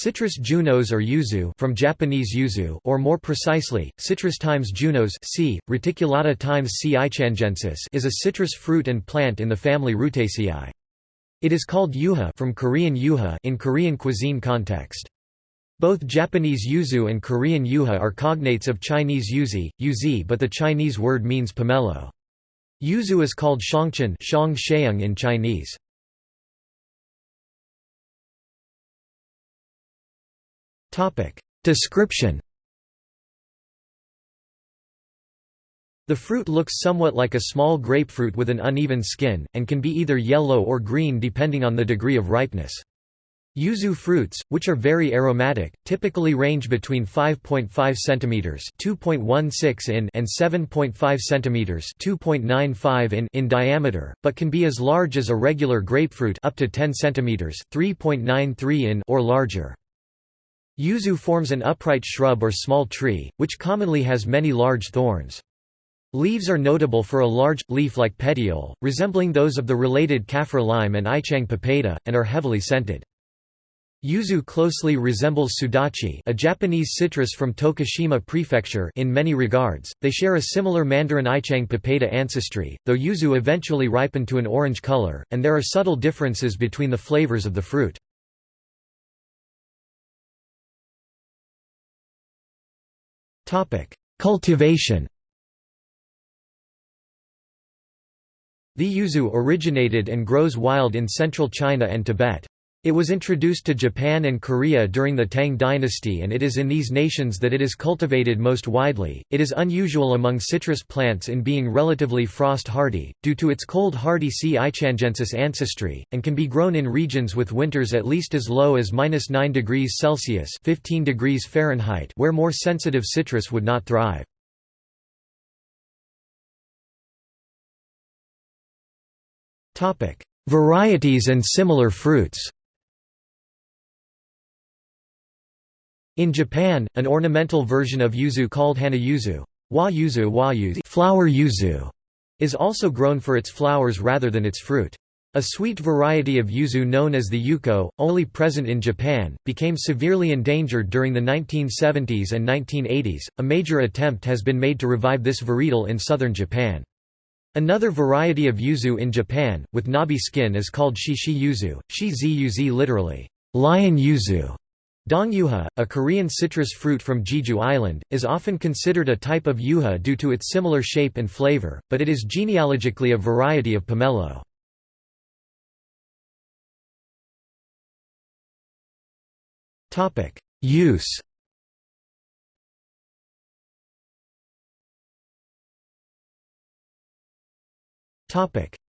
Citrus junos or yuzu from Japanese yuzu or more precisely, Citrus times junos C. reticulata times C. ichangensis is a citrus fruit and plant in the family Rutaceae. It is called yuha from Korean yuha in Korean cuisine context. Both Japanese yuzu and Korean yuha are cognates of Chinese yuzi, yuzi but the Chinese word means pomelo. Yuzu is called shangchen shang in Chinese. Description The fruit looks somewhat like a small grapefruit with an uneven skin, and can be either yellow or green depending on the degree of ripeness. Yuzu fruits, which are very aromatic, typically range between 5.5 cm (2.16 in) and 7.5 cm (2.95 in) in diameter, but can be as large as a regular grapefruit up to 10 cm (3.93 in) or larger. Yuzu forms an upright shrub or small tree, which commonly has many large thorns. Leaves are notable for a large, leaf-like petiole, resembling those of the related kaffir lime and ichang papeda, and are heavily scented. Yuzu closely resembles sudachi a Japanese citrus from Tokushima Prefecture in many regards, they share a similar mandarin ichang papeda ancestry, though yuzu eventually ripen to an orange color, and there are subtle differences between the flavors of the fruit. Cultivation The yuzu originated and grows wild in central China and Tibet. It was introduced to Japan and Korea during the Tang dynasty and it is in these nations that it is cultivated most widely. It is unusual among citrus plants in being relatively frost hardy, due to its cold hardy C. ichangensis ancestry, and can be grown in regions with winters at least as low as 9 degrees Celsius 15 degrees Fahrenheit where more sensitive citrus would not thrive. Varieties and similar fruits In Japan, an ornamental version of yuzu called hana yuzu, wa yuzu, wa yuzu flower yuzu, is also grown for its flowers rather than its fruit. A sweet variety of yuzu known as the yuko, only present in Japan, became severely endangered during the 1970s and 1980s. A major attempt has been made to revive this varietal in southern Japan. Another variety of yuzu in Japan, with knobby skin is called shishi yuzu, shi yuzi literally, lion yuzu, Dongyuha, a Korean citrus fruit from Jeju Island, is often considered a type of yuha due to its similar shape and flavor, but it is genealogically a variety of pomelo. Use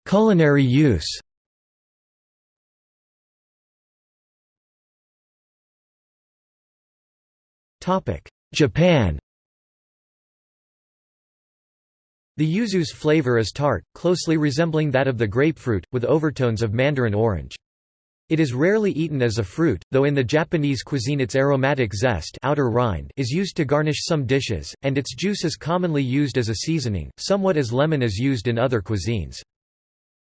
Culinary use Japan The yuzu's flavor is tart, closely resembling that of the grapefruit, with overtones of mandarin orange. It is rarely eaten as a fruit, though in the Japanese cuisine its aromatic zest outer rind is used to garnish some dishes, and its juice is commonly used as a seasoning, somewhat as lemon is used in other cuisines.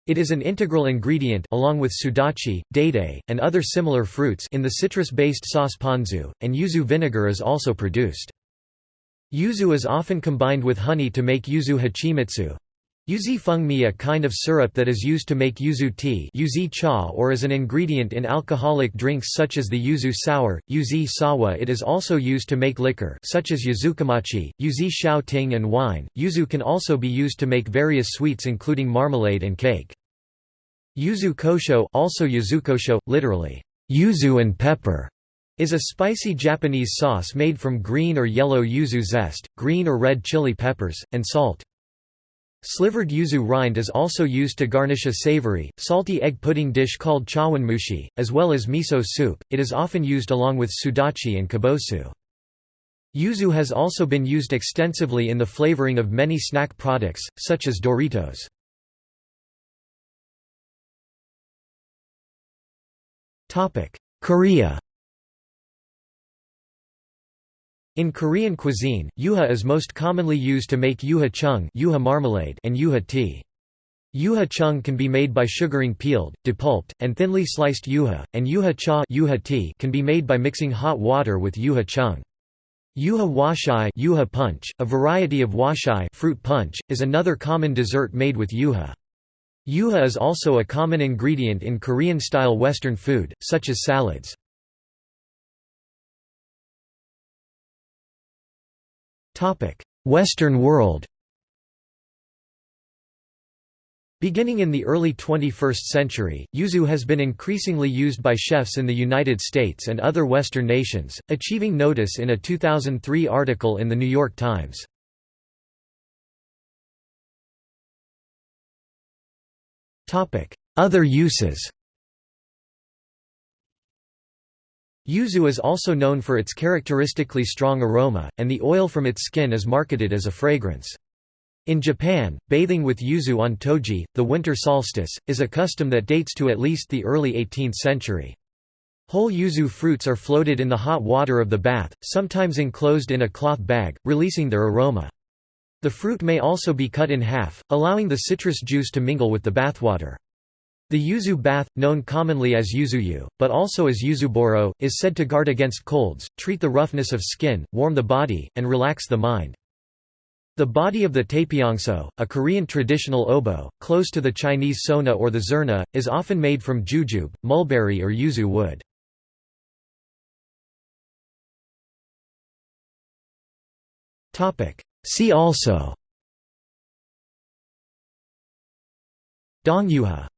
It is an integral ingredient along with sudachi, date, and other similar fruits in the citrus-based sauce ponzu, and yuzu vinegar is also produced. Yuzu is often combined with honey to make yuzu hachimitsu. Yuzi fengmi a kind of syrup that is used to make yuzu tea yuzi cha or as an ingredient in alcoholic drinks such as the yuzu sour, yuzi sawa it is also used to make liquor such as yuzukomachi, yuzi shao ting and wine. Yuzu can also be used to make various sweets including marmalade and cake. Yuzu kosho also yuzukosho, literally, yuzu and pepper, is a spicy Japanese sauce made from green or yellow yuzu zest, green or red chili peppers, and salt. Slivered yuzu rind is also used to garnish a savory, salty egg pudding dish called chawanmushi, as well as miso soup. It is often used along with sudachi and kabosu. Yuzu has also been used extensively in the flavoring of many snack products, such as Doritos. Korea In Korean cuisine, yuha is most commonly used to make yuha chung yuha marmalade and yuha tea. Yuha chung can be made by sugaring peeled, depulped, and thinly sliced yuha, and yuha cha yuha tea can be made by mixing hot water with yuha chung. Yuha hwachae yuha punch, a variety of hwachae fruit punch, is another common dessert made with yuha. Yuha is also a common ingredient in Korean-style Western food, such as salads. Western world Beginning in the early 21st century, yuzu has been increasingly used by chefs in the United States and other Western nations, achieving notice in a 2003 article in The New York Times. Other uses Yuzu is also known for its characteristically strong aroma, and the oil from its skin is marketed as a fragrance. In Japan, bathing with yuzu on toji, the winter solstice, is a custom that dates to at least the early 18th century. Whole yuzu fruits are floated in the hot water of the bath, sometimes enclosed in a cloth bag, releasing their aroma. The fruit may also be cut in half, allowing the citrus juice to mingle with the bathwater. The yuzu bath, known commonly as yuzuyu, but also as yuzuburo, is said to guard against colds, treat the roughness of skin, warm the body, and relax the mind. The body of the taepyeongso, a Korean traditional oboe, close to the Chinese suona or the zurna, is often made from jujube, mulberry or yuzu wood. See also Dongyuha